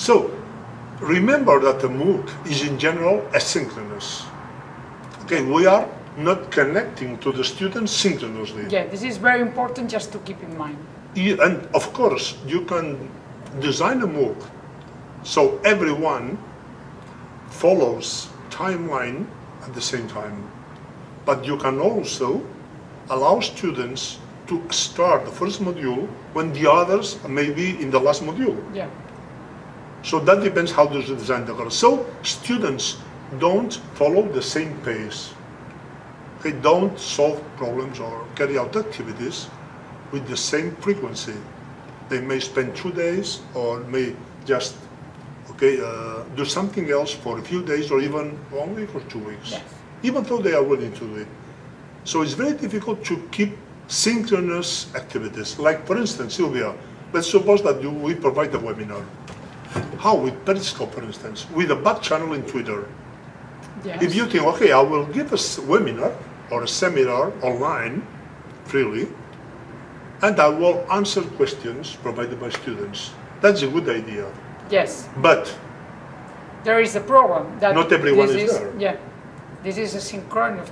So, remember that the MOOC is in general asynchronous. Okay, we are not connecting to the students synchronously. Yeah, this is very important just to keep in mind. You- And of course, you can design a MOOC so everyone follows timeline at the same time. But you can also allow students to start the first module when the others may be in the last module. Yeah, So that depends how you design the course. So students don't follow the same pace. They don't solve problems or carry out activities with the same frequency. They may spend two days or may just okay uh, do something else for a few days or even only for two weeks, Yes. even though they are willing to do it. So it's very difficult to keep synchronous activities. Like for instance, Sylvia, let's suppose that you, we provide a webinar. How? With Periscope, for instance, with a back channel in Twitter. yes. If you think, okay, I will give a webinar or a seminar online freely, and I will answer questions provided by students. That's a good idea. Yes, But there is a problem that Not everyone this is there. Yeah, this is a synchronous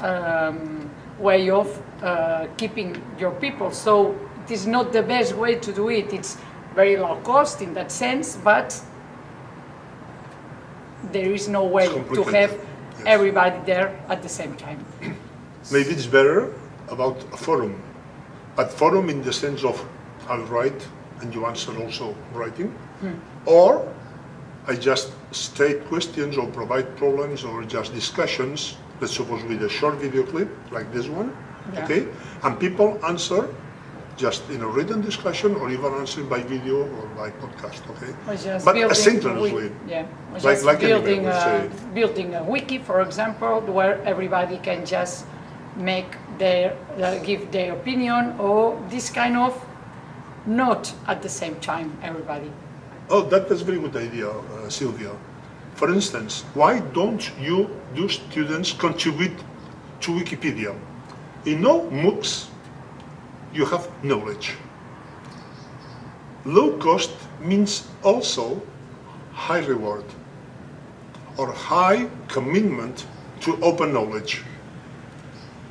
um, way of uh, keeping your people. So it is not the best way to do it. It's very low cost in that sense, but there is no way to have yes. everybody there at the same time. maybe it's better about a forum. But forum in the sense of I'll write and you answer also writing. Hmm. Or I just state questions or provide problems or just discussions, let's suppose with a short video clip like this one, Yeah. okay? And people answer just in a written discussion or even answer by video or by podcast, okay? But building asynchronously. Yeah, Like- like anywhere, building, let's a, building a wiki, for example, where everybody can just make their, uh, give their opinion or this kind of, not at the same time, everybody. Oh, that, that's a very good idea, uh, Sylvia. For instance, why don't you do students contribute to Wikipedia? In all MOOCs, you have knowledge. Low cost means also high reward or high commitment to open knowledge.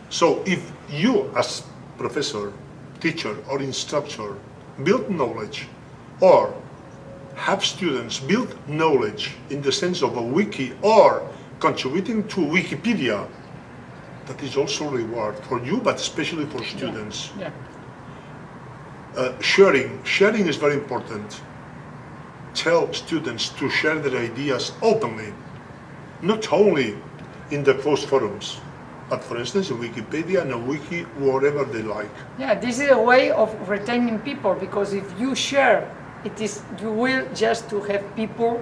So if you as professor, teacher or instructor build knowledge or have students build knowledge in the sense of a wiki or contributing to Wikipedia, that is also reward for you, but especially for students. Yeah, Uh, sharing, sharing is very important. Tell students to share their ideas openly, not only in the closed forums, but for instance in Wikipedia and a wiki, wherever they like. yeah, this is a way of retaining people because if you share, it is, you will just to have people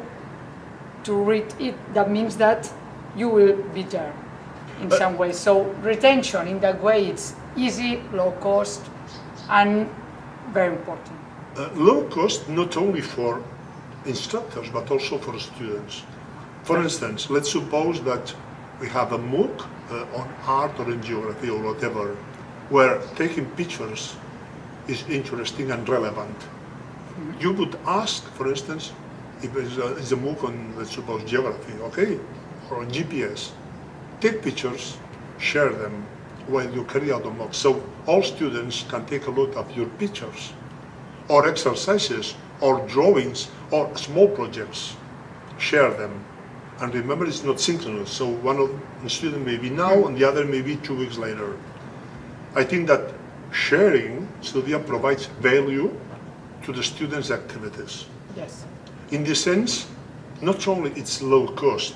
to read it. That means that you will be there in Uh, some way. So retention in that way, it's easy, low cost, and very important. Uh, low cost not only for instructors but also for students. For instance, let's suppose that we have a MOOC uh, on art or in geography or whatever, where taking pictures is interesting and relevant. You would ask, for instance, if it's a, it's a MOOC on, let's suppose, geography, okay, or on GPS, take pictures, share them while you carry out the MOOC. So all students can take a look at your pictures or exercises or drawings or small projects. Share them. And remember, it's not synchronous. So one of the student may be now and the other may be two weeks later. I think that sharing, Sylvia, provides value to the students' activities. Yes. In this sense, not only it's low cost,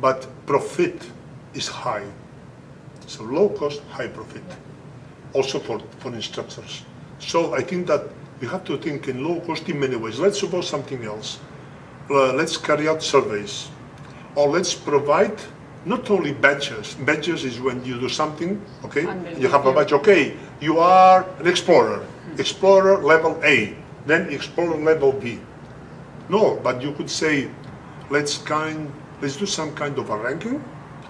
but profit is high. So low cost, high profit. Also for, for instructors. So I think that we have to think in low cost in many ways. Let's suppose something else. Uh, let's carry out surveys. Or let's provide not only badges. Badges is when you do something, okay? You have a badge, okay, you are an explorer. Explorer level A, then explorer level B. No, but you could say, let's kind, let's do some kind of a ranking,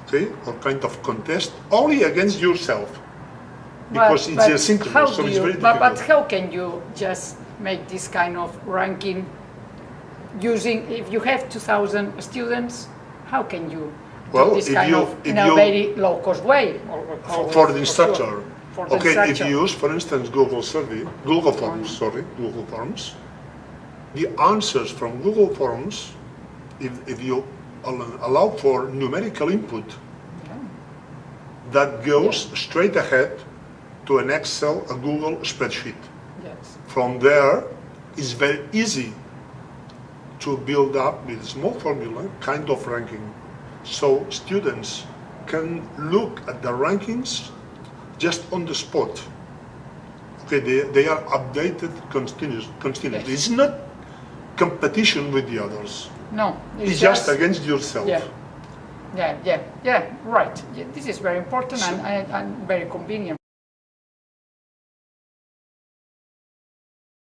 okay, or kind of contest only against yourself, because But- it's but asynchronous, how so it's you- very but, difficult. but how can you just make this kind of ranking using, if you have 2,000 students, how can you Well, do this if kind you- of, if in a you- very low-cost way? or- or- For, for the instructor. For the okay, if you use, for instance, Google survey, Google Forms, sorry, Google Forms, the answers from Google Forms, if, if you allow for numerical input, that goes straight ahead to an Excel, a Google spreadsheet. Yes, From there, it's very easy to build up with small formula kind of ranking. So students can look at the rankings just on the spot. Okay, they, they are updated continuous, continuously. It's not competition with the others. No. It's just against yourself. Yeah. Yeah, yeah, yeah, right. Yeah, this is very important and, and, and very convenient.